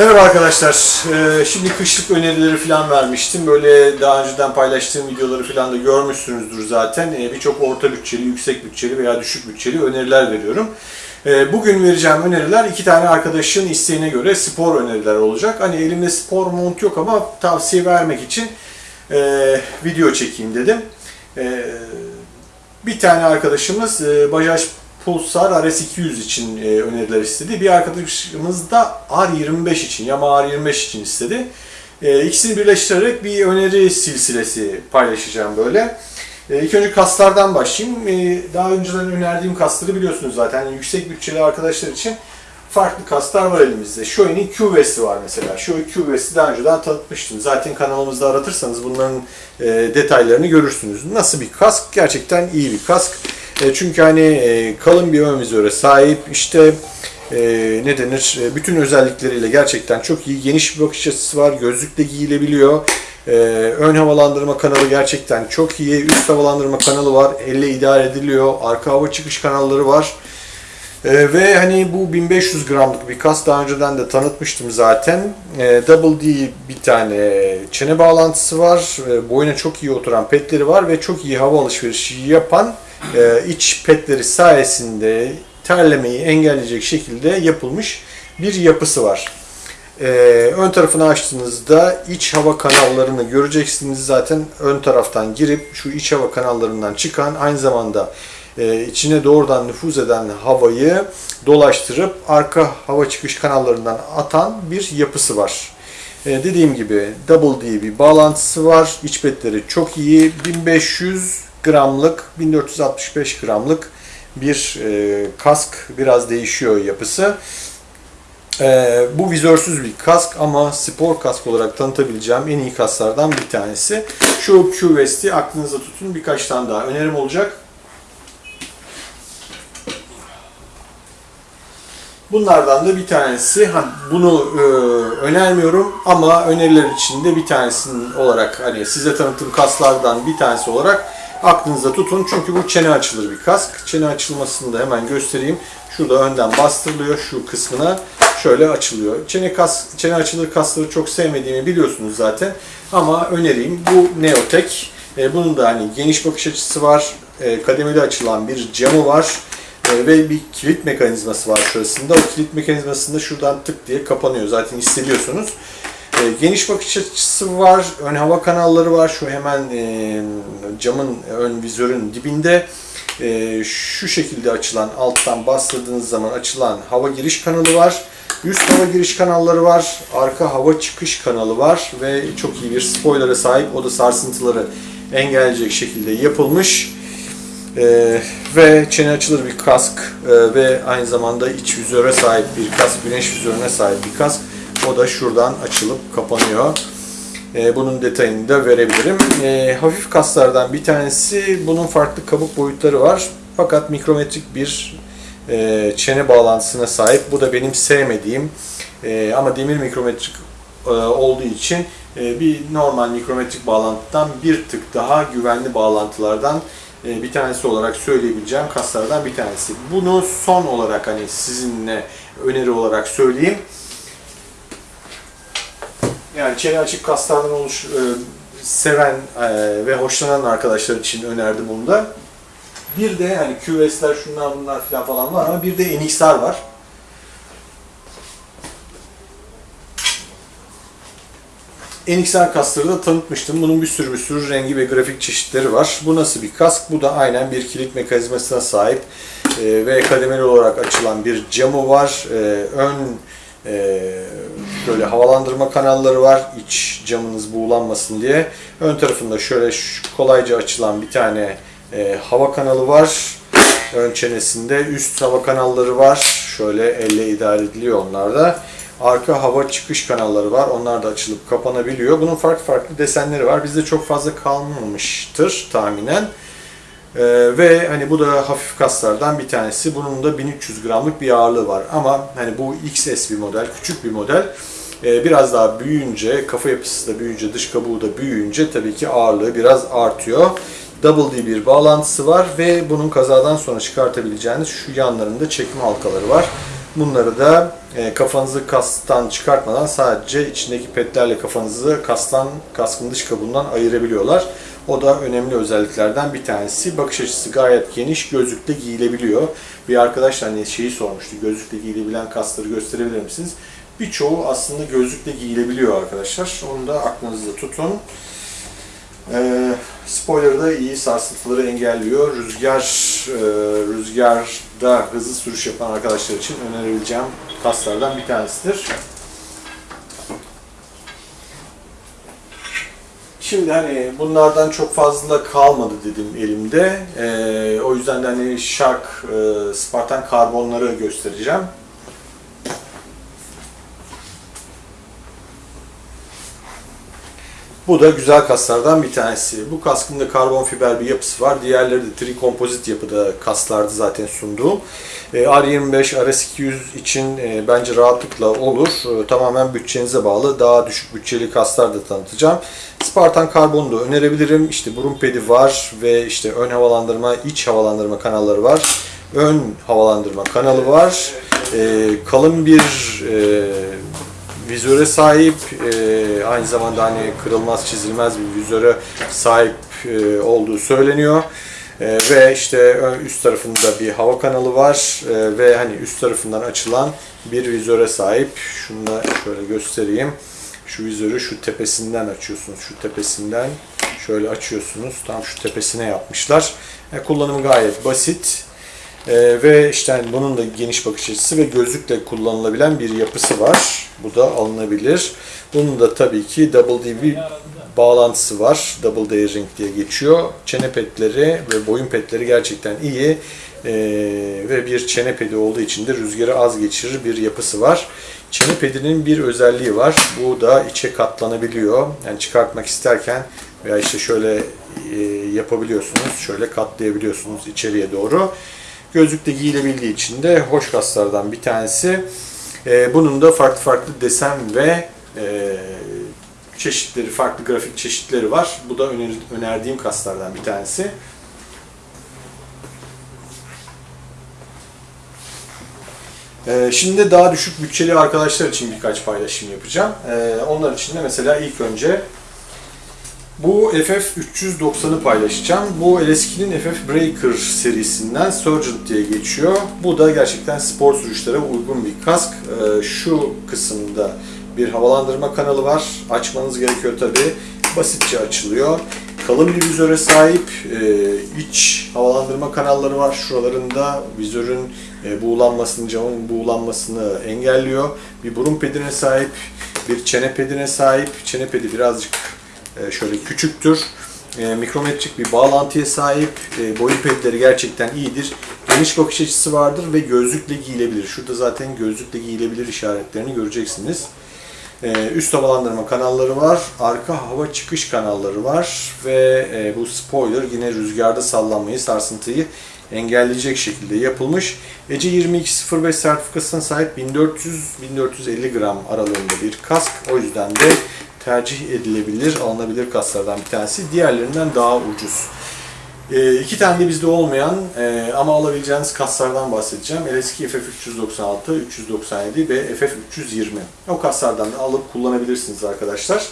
Merhaba arkadaşlar. Ee, şimdi kışlık önerileri falan vermiştim. Böyle daha önceden paylaştığım videoları falan da görmüşsünüzdür zaten. Ee, Birçok orta bütçeli, yüksek bütçeli veya düşük bütçeli öneriler veriyorum. Ee, Bugün vereceğim öneriler iki tane arkadaşın isteğine göre spor öneriler olacak. Hani elimde spor mont yok ama tavsiye vermek için e, video çekeyim dedim. E, bir tane arkadaşımız e, Bajaj Pulsar RS200 için e, öneriler istedi. Bir arkadaşımız da R25 için, Yamaha R25 için istedi. E, ikisini birleştirerek bir öneri silsilesi paylaşacağım böyle. E, ilk önce kaslardan başlayayım. E, daha önceden önerdiğim kasları biliyorsunuz zaten. Yani yüksek bütçeli arkadaşlar için farklı kaslar var elimizde. Shoei'nin Q-Vest'i var mesela. Shoei Q-Vest'i daha önceden tanıtmıştım. Zaten kanalımızda aratırsanız bunların e, detaylarını görürsünüz. Nasıl bir kask? Gerçekten iyi bir kask. E, çünkü hani e, kalın bir ön vizöre sahip. İşte e, ne denir? Bütün özellikleriyle gerçekten çok iyi. Geniş bir bakış açısı var. Gözlükle giyilebiliyor. Ön havalandırma kanalı gerçekten çok iyi. Üst havalandırma kanalı var. Elle idare ediliyor. Arka hava çıkış kanalları var. Ee, ve hani bu 1500 gramlık bir kas daha önceden de tanıtmıştım zaten. Ee, Double D bir tane çene bağlantısı var. Ee, boyuna çok iyi oturan petleri var ve çok iyi hava alışverişi yapan e, iç petleri sayesinde terlemeyi engelleyecek şekilde yapılmış bir yapısı var. Ee, ön tarafını açtığınızda iç hava kanallarını göreceksiniz. Zaten ön taraftan girip şu iç hava kanallarından çıkan aynı zamanda e, içine doğrudan nüfuz eden havayı dolaştırıp arka hava çıkış kanallarından atan bir yapısı var. E, dediğim gibi Double D bir bağlantısı var. İç petleri çok iyi. 1500 gramlık, 1465 gramlık bir e, kask. Biraz değişiyor yapısı. Ee, bu vizörsüz bir kask ama spor kask olarak tanıtabileceğim en iyi kasklardan bir tanesi. Şu Q-Vest'i aklınıza tutun. Birkaç tane daha önerim olacak. Bunlardan da bir tanesi, bunu e, önermiyorum ama öneriler içinde bir tanesinin olarak hani size tanıttığım kaslardan bir tanesi olarak aklınızda tutun. Çünkü bu çene açılır bir kask. Çene açılmasını da hemen göstereyim. Şurada önden bastırılıyor şu kısmına. Şöyle açılıyor. Çene, kas, çene açılır kasları çok sevmediğimi biliyorsunuz zaten. Ama önereyim. Bu Neotek. E, bunun da hani geniş bakış açısı var. E, kademeli açılan bir camı var. E, ve bir kilit mekanizması var şurasında. O kilit mekanizmasında şuradan tık diye kapanıyor. Zaten hissediyorsunuz. E, geniş bakış açısı var. Ön hava kanalları var. Şu hemen e, camın ön vizörün dibinde şu şekilde açılan alttan bastırdığınız zaman açılan hava giriş kanalı var. Üst hava giriş kanalları var. Arka hava çıkış kanalı var ve çok iyi bir spoiler'a sahip. O da sarsıntıları engelleyecek şekilde yapılmış. Ee, ve çene açılır bir kask ee, ve aynı zamanda iç vizöre sahip bir kask, güneş vizörüne sahip bir kask. O da şuradan açılıp kapanıyor. Ee, bunun detayını da verebilirim. Ee, hafif kaslardan bir tanesi, bunun farklı kabuk boyutları var. Fakat mikrometrik bir e, çene bağlantısına sahip. Bu da benim sevmediğim e, ama demir mikrometrik e, olduğu için e, bir normal mikrometrik bağlantıdan bir tık daha güvenli bağlantılardan e, bir tanesi olarak söyleyebileceğim kaslardan bir tanesi. Bunu son olarak hani sizinle öneri olarak söyleyeyim. Yani çene açık kaslardan oluş, e, seven e, ve hoşlanan arkadaşlar için önerdim bunu da. Bir de hani QS'ler şunlar bunlar falan falan var ama bir de NXR var. NXR kaskları da tanıtmıştım. Bunun bir sürü bir sürü rengi ve grafik çeşitleri var. Bu nasıl bir kask? Bu da aynen bir kilit mekanizmasına sahip e, ve kademeli olarak açılan bir camı var. E, ön e, şöyle havalandırma kanalları var. İç camınız buğulanmasın diye. Ön tarafında şöyle kolayca açılan bir tane e, hava kanalı var. Ön çenesinde üst hava kanalları var. Şöyle elle idare ediliyor onlar da. Arka hava çıkış kanalları var. Onlar da açılıp kapanabiliyor. Bunun farklı farklı desenleri var. Bizde çok fazla kalmamıştır tahminen. Ee, ve hani bu da hafif kaslardan bir tanesi. Bunun da 1300 gramlık bir ağırlığı var. Ama hani bu XS bir model, küçük bir model. Ee, biraz daha büyüyünce, kafa yapısı da büyüyünce, dış kabuğu da büyüyünce tabii ki ağırlığı biraz artıyor. Double D bir bağlantısı var ve bunun kazadan sonra çıkartabileceğiniz şu yanlarında çekme halkaları var. Bunları da e, kafanızı kastan çıkartmadan sadece içindeki petlerle kafanızı kastan, kaskın dış kabuğundan ayırabiliyorlar. O da önemli özelliklerden bir tanesi. Bakış açısı gayet geniş, gözlükle giyilebiliyor. Bir arkadaş hani şeyi sormuştu, gözlükle giyilebilen kasları gösterebilir misiniz? Birçoğu aslında gözlükle giyilebiliyor arkadaşlar. Onu da aklınızda tutun. Ee, spoiler da iyi sarsıntıları engelliyor. Rüzgar e, rüzgarda hızlı sürüş yapan arkadaşlar için önerebileceğim kaslardan bir tanesidir. Şimdi hani bunlardan çok fazla kalmadı dedim elimde. Ee, o yüzden de hani Shark e, Spartan karbonları göstereceğim. Bu da güzel kaslardan bir tanesi. Bu kaskın da karbon fiber bir yapısı var. Diğerleri de trikompozit yapıda kaslardı zaten sunduğum. E, R25, RS200 için e, bence rahatlıkla olur. E, tamamen bütçenize bağlı. Daha düşük bütçeli kaslar da tanıtacağım. Spartan Karbon'u da önerebilirim. İşte burun pedi var ve işte ön havalandırma, iç havalandırma kanalları var. Ön havalandırma kanalı var. kalın bir vizöre sahip, e, aynı zamanda hani kırılmaz çizilmez bir vizöre sahip e, olduğu söyleniyor. E, ve işte üst tarafında bir hava kanalı var e, ve hani üst tarafından açılan bir vizöre sahip. Şunu da şöyle göstereyim. Şu vizörü şu tepesinden açıyorsunuz. Şu tepesinden şöyle açıyorsunuz. Tam şu tepesine yapmışlar. E, kullanımı gayet basit. Ee, ve işte yani bunun da geniş bakış açısı ve gözlükle kullanılabilen bir yapısı var. Bu da alınabilir. Bunun da tabii ki Double D bir bağlantısı var. Double D ring diye geçiyor. Çene petleri ve boyun petleri gerçekten iyi. Ee, ve bir çene pedi olduğu için de rüzgarı az geçirir bir yapısı var. Çene pedinin bir özelliği var. Bu da içe katlanabiliyor. Yani çıkartmak isterken veya işte şöyle e, yapabiliyorsunuz. Şöyle katlayabiliyorsunuz içeriye doğru. Gözlükte giyilebildiği için de hoş kaslardan bir tanesi. E, bunun da farklı farklı desen ve e, çeşitleri, farklı grafik çeşitleri var. Bu da öner, önerdiğim kaslardan bir tanesi. Ee, şimdi daha düşük bütçeli arkadaşlar için birkaç paylaşım yapacağım. Ee, onlar için de mesela ilk önce bu FF390'ı paylaşacağım. Bu LS2'nin FF Breaker serisinden Sergeant diye geçiyor. Bu da gerçekten spor sürüşlere uygun bir kask. Ee, şu kısımda bir havalandırma kanalı var. Açmanız gerekiyor tabi. Basitçe açılıyor. Kalın bir vizöre sahip. Ee, iç havalandırma kanalları var. Şuralarında vizörün e, buğulanmasını, camın buğulanmasını engelliyor. Bir burun pedine sahip, bir çene pedine sahip. Çene pedi birazcık şöyle küçüktür. E, mikrometrik bir bağlantıya sahip. E, boyun pedleri gerçekten iyidir. Geniş bakış açısı vardır ve gözlükle giyilebilir. Şurada zaten gözlükle giyilebilir işaretlerini göreceksiniz. Üst havalandırma kanalları var. Arka hava çıkış kanalları var. Ve bu spoiler yine rüzgarda sallanmayı, sarsıntıyı engelleyecek şekilde yapılmış. ECE 2205 sertifikasına sahip 1400-1450 gram aralığında bir kask. O yüzden de tercih edilebilir, alınabilir kaslardan bir tanesi. Diğerlerinden daha ucuz. E, iki tane de bizde olmayan e, ama alabileceğiniz kaslardan bahsedeceğim. LS2 FF396, 397 ve FF320. O kaslardan da alıp kullanabilirsiniz arkadaşlar.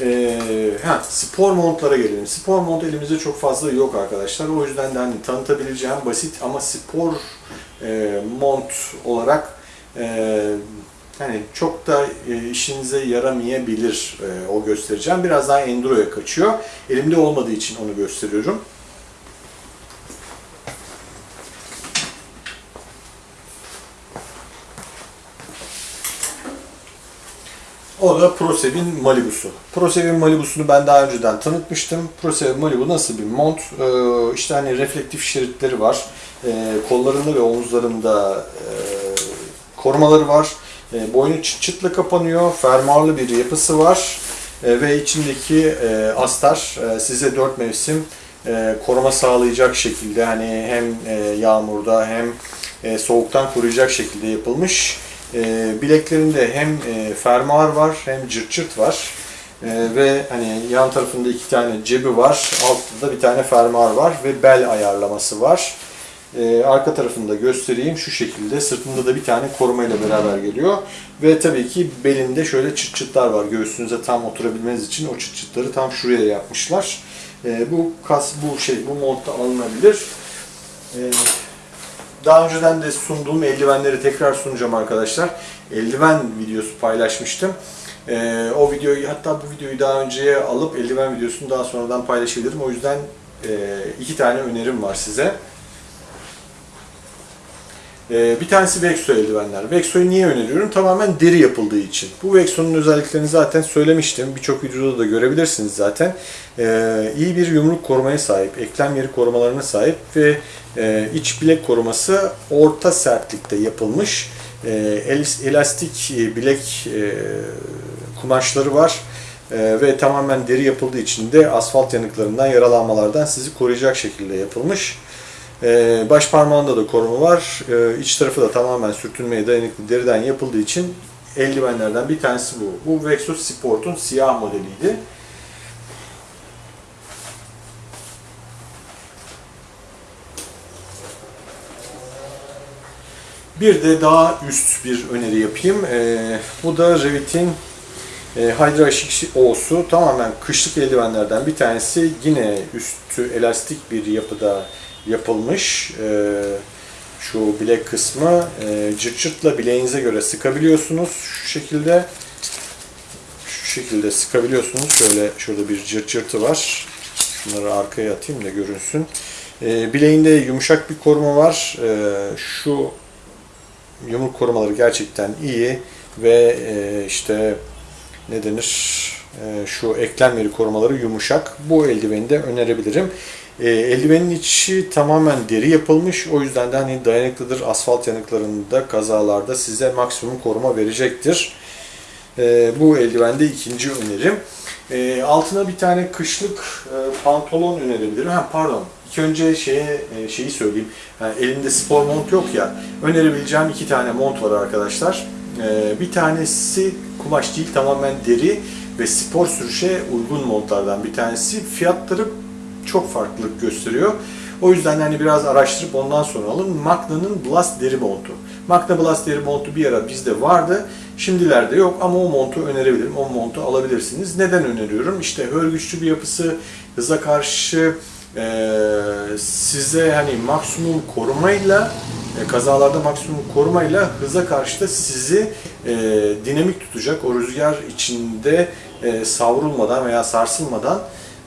E, ha, spor montlara gelelim. Spor mont elimizde çok fazla yok arkadaşlar. O yüzden de hani tanıtabileceğim basit ama spor e, mont olarak e, hani çok da e, işinize yaramayabilir e, o göstereceğim. Biraz daha enduro'ya kaçıyor. Elimde olmadığı için onu gösteriyorum. O da ProSev'in Malibu'su. ProSev'in Malibu'sunu ben daha önceden tanıtmıştım. ProSev Malibu nasıl bir mont? Ee, işte hani reflektif şeritleri var. Ee, kollarında ve omuzlarında e, korumaları var. E, boynu çıt çıtla kapanıyor, fermuarlı bir yapısı var e, ve içindeki e, astar e, size dört mevsim e, koruma sağlayacak şekilde hani hem e, yağmurda hem e, soğuktan koruyacak şekilde yapılmış. E, bileklerinde hem e, fermuar var hem cırt cırt var. Ee, ve hani yan tarafında iki tane cebi var, altta da bir tane fermuar var ve bel ayarlaması var. Ee, arka tarafını da göstereyim. Şu şekilde. Sırtında da bir tane koruma ile beraber geliyor. Ve tabii ki belinde şöyle çıt çıtlar var. Göğsünüze tam oturabilmeniz için o çıt çıtları tam şuraya yapmışlar. Ee, bu kas, bu şey, bu montta alınabilir. Ee, daha önceden de sunduğum eldivenleri tekrar sunacağım arkadaşlar. Eldiven videosu paylaşmıştım. O videoyu hatta bu videoyu daha önceye alıp eldiven videosunu daha sonradan paylaşabilirim. O yüzden e, iki tane önerim var size. Ee, bir tanesi Vexo eldivenler. Vexo'yu niye öneriyorum? Tamamen deri yapıldığı için. Bu Vexo'nun özelliklerini zaten söylemiştim. Birçok videoda da görebilirsiniz zaten. Ee, iyi bir yumruk korumaya sahip, eklem yeri korumalarına sahip ve e, iç bilek koruması orta sertlikte yapılmış. E, elastik bilek e, kumaşları var. Ee, ve tamamen deri yapıldığı için de asfalt yanıklarından, yaralanmalardan sizi koruyacak şekilde yapılmış. Ee, baş parmağında da koruma var. Ee, iç tarafı da tamamen sürtünmeye dayanıklı deriden yapıldığı için eldivenlerden bir tanesi bu. Bu Vexo Sport'un siyah modeliydi. Bir de daha üst bir öneri yapayım. Ee, bu da Revit'in e, Hydra O'su tamamen kışlık eldivenlerden bir tanesi. Yine üstü elastik bir yapıda yapılmış. E, şu bilek kısmı e, cırt cırtla bileğinize göre sıkabiliyorsunuz. Şu şekilde şu şekilde sıkabiliyorsunuz. Şöyle şurada bir cırt cırtı var. Şunları arkaya atayım da görünsün. E, bileğinde yumuşak bir koruma var. E, şu yumruk korumaları gerçekten iyi ve e, işte ne denir e, şu eklem korumaları yumuşak. Bu eldiveni de önerebilirim. E, eldivenin içi tamamen deri yapılmış. O yüzden de hani dayanıklıdır. Asfalt yanıklarında, kazalarda size maksimum koruma verecektir. E, bu eldiven de ikinci önerim. E, altına bir tane kışlık e, pantolon önerebilirim. Ha, pardon. İlk önce şeye e, şeyi söyleyeyim. Yani elimde spor mont yok ya. Önerebileceğim iki tane mont var arkadaşlar. E, bir tanesi kumaş değil tamamen deri ve spor sürüşe uygun montlardan bir tanesi. Fiyatları çok farklılık gösteriyor. O yüzden hani biraz araştırıp ondan sonra alın. Magna'nın Blast deri montu. Magna Blast deri montu bir ara bizde vardı. Şimdilerde yok ama o montu önerebilirim. O montu alabilirsiniz. Neden öneriyorum? İşte hörgüçlü bir yapısı, hıza karşı e, size hani maksimum korumayla e, kazalarda maksimum korumayla hıza karşı da sizi e, dinamik tutacak. O rüzgar içinde e, savrulmadan veya sarsılmadan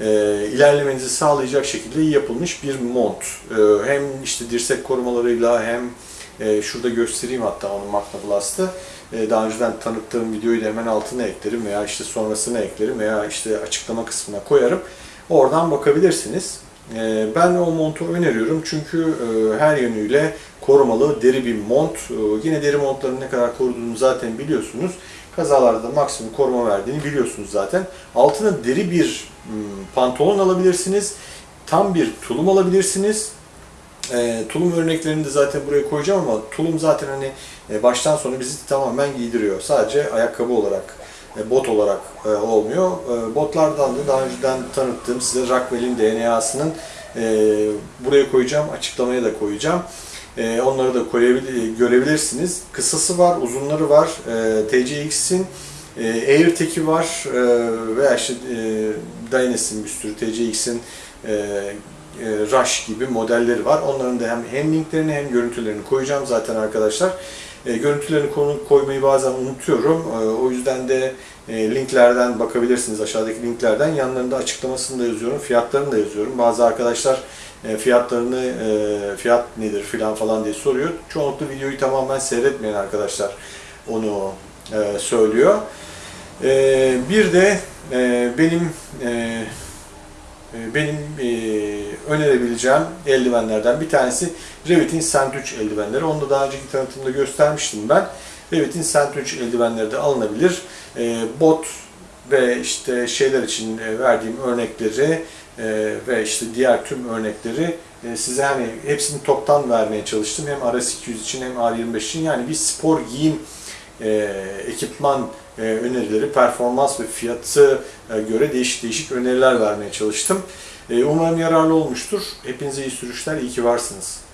e, ilerlemenizi sağlayacak şekilde yapılmış bir mont. E, hem işte dirsek korumalarıyla hem e, şurada göstereyim hatta onu Magna Blast'ı. E, daha önceden tanıttığım videoyu da hemen altına eklerim veya işte sonrasına eklerim veya işte açıklama kısmına koyarım. Oradan bakabilirsiniz. E, ben o montu öneriyorum çünkü e, her yönüyle korumalı deri bir mont. E, yine deri montların ne kadar koruduğunu zaten biliyorsunuz. Kazalarda da maksimum koruma verdiğini biliyorsunuz zaten. Altına deri bir pantolon alabilirsiniz. Tam bir tulum alabilirsiniz. E, tulum örneklerini de zaten buraya koyacağım ama tulum zaten hani e, baştan sona bizi tamamen giydiriyor. Sadece ayakkabı olarak, e, bot olarak e, olmuyor. E, botlardan da daha önceden tanıttığım size Rockwell'in DNA'sının e, buraya koyacağım, açıklamaya da koyacağım. E, onları da görebilirsiniz. Kısası var, uzunları var. E, TCX'in e, AirTag'i var e, veya işte e, bir sürü TCX'in e, e, Rush gibi modelleri var. Onların da hem, hem linklerini hem görüntülerini koyacağım zaten arkadaşlar. E, görüntülerini konu koymayı bazen unutuyorum. O yüzden de linklerden bakabilirsiniz aşağıdaki linklerden. Yanlarında açıklamasını da yazıyorum, fiyatlarını da yazıyorum. Bazı arkadaşlar e, fiyatlarını, e, fiyat nedir filan falan diye soruyor. Çoğunlukla videoyu tamamen seyretmeyen arkadaşlar onu e, söylüyor. E, bir de benim benim önerebileceğim eldivenlerden bir tanesi Revit'in Sandwich eldivenleri. Onu da daha önceki tanıtımda göstermiştim ben. Revit'in Sandwich eldivenleri de alınabilir. Bot ve işte şeyler için verdiğim örnekleri e, ve işte diğer tüm örnekleri e, size hani hepsini toptan vermeye çalıştım. Hem RS200 için hem R25 için yani bir spor giyim e, ekipman e, önerileri, performans ve fiyatı göre değişik değişik öneriler vermeye çalıştım. Umarım yararlı olmuştur. Hepinize iyi sürüşler, iyi ki varsınız.